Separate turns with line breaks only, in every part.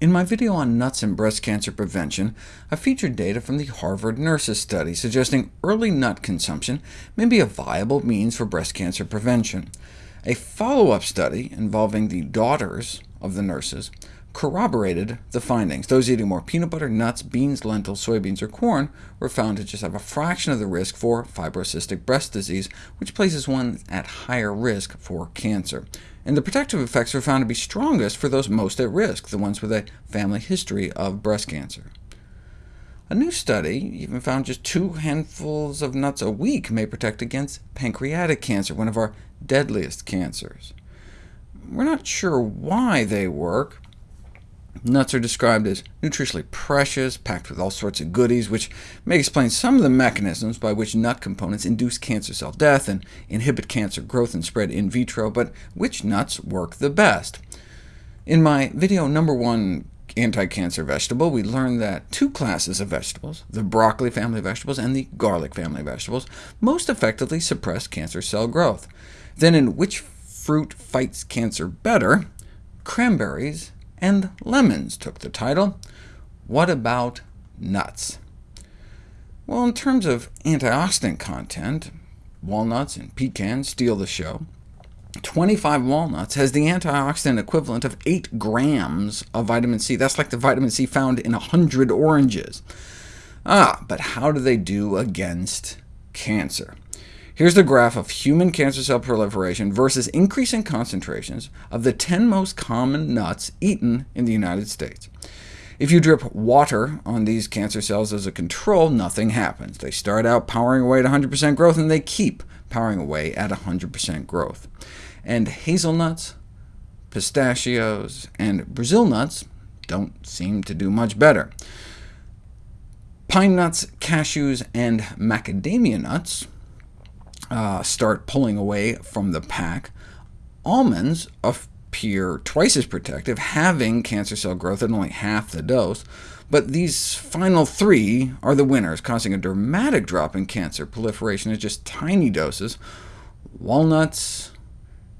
In my video on nuts and breast cancer prevention, I featured data from the Harvard Nurses study suggesting early nut consumption may be a viable means for breast cancer prevention. A follow-up study involving the daughters of the nurses corroborated the findings. Those eating more peanut butter, nuts, beans, lentils, soybeans, or corn were found to just have a fraction of the risk for fibrocystic breast disease, which places one at higher risk for cancer. And the protective effects were found to be strongest for those most at risk, the ones with a family history of breast cancer. A new study even found just two handfuls of nuts a week may protect against pancreatic cancer, one of our deadliest cancers. We're not sure why they work, Nuts are described as nutritionally precious, packed with all sorts of goodies, which may explain some of the mechanisms by which nut components induce cancer cell death and inhibit cancer growth and spread in vitro, but which nuts work the best? In my video number one anti-cancer vegetable, we learned that two classes of vegetables, the broccoli family of vegetables and the garlic family of vegetables, most effectively suppress cancer cell growth. Then in which fruit fights cancer better, cranberries and lemons took the title. What about nuts? Well, in terms of antioxidant content, walnuts and pecans steal the show. 25 walnuts has the antioxidant equivalent of 8 grams of vitamin C. That's like the vitamin C found in 100 oranges. Ah, but how do they do against cancer? Here's the graph of human cancer cell proliferation versus increasing concentrations of the 10 most common nuts eaten in the United States. If you drip water on these cancer cells as a control, nothing happens. They start out powering away at 100% growth, and they keep powering away at 100% growth. And hazelnuts, pistachios, and Brazil nuts don't seem to do much better. Pine nuts, cashews, and macadamia nuts uh, start pulling away from the pack. Almonds appear twice as protective, having cancer cell growth at only half the dose, but these final three are the winners, causing a dramatic drop in cancer proliferation at just tiny doses, walnuts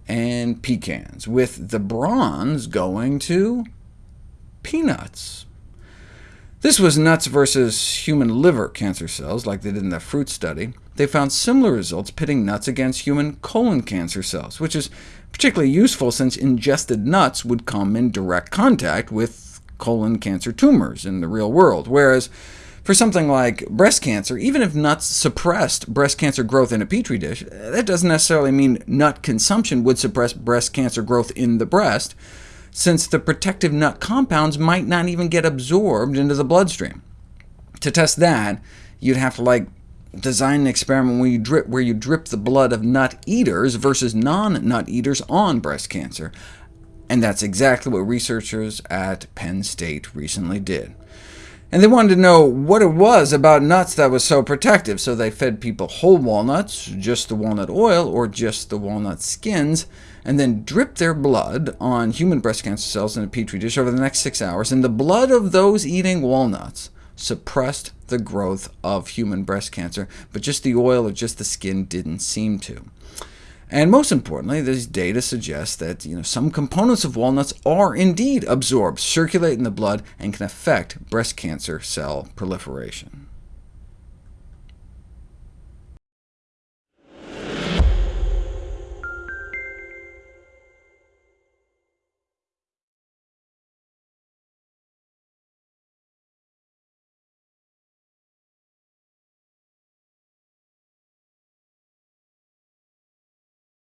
and pecans, with the bronze going to peanuts. This was nuts versus human liver cancer cells, like they did in the fruit study. They found similar results pitting nuts against human colon cancer cells, which is particularly useful since ingested nuts would come in direct contact with colon cancer tumors in the real world, whereas for something like breast cancer, even if nuts suppressed breast cancer growth in a petri dish, that doesn't necessarily mean nut consumption would suppress breast cancer growth in the breast since the protective nut compounds might not even get absorbed into the bloodstream. To test that, you'd have to like design an experiment where you drip, where you drip the blood of nut eaters versus non-nut eaters on breast cancer, and that's exactly what researchers at Penn State recently did. And they wanted to know what it was about nuts that was so protective, so they fed people whole walnuts, just the walnut oil, or just the walnut skins, and then dripped their blood on human breast cancer cells in a petri dish over the next six hours, and the blood of those eating walnuts suppressed the growth of human breast cancer, but just the oil or just the skin didn't seem to. And most importantly, these data suggest that you know, some components of walnuts are indeed absorbed, circulate in the blood, and can affect breast cancer cell proliferation.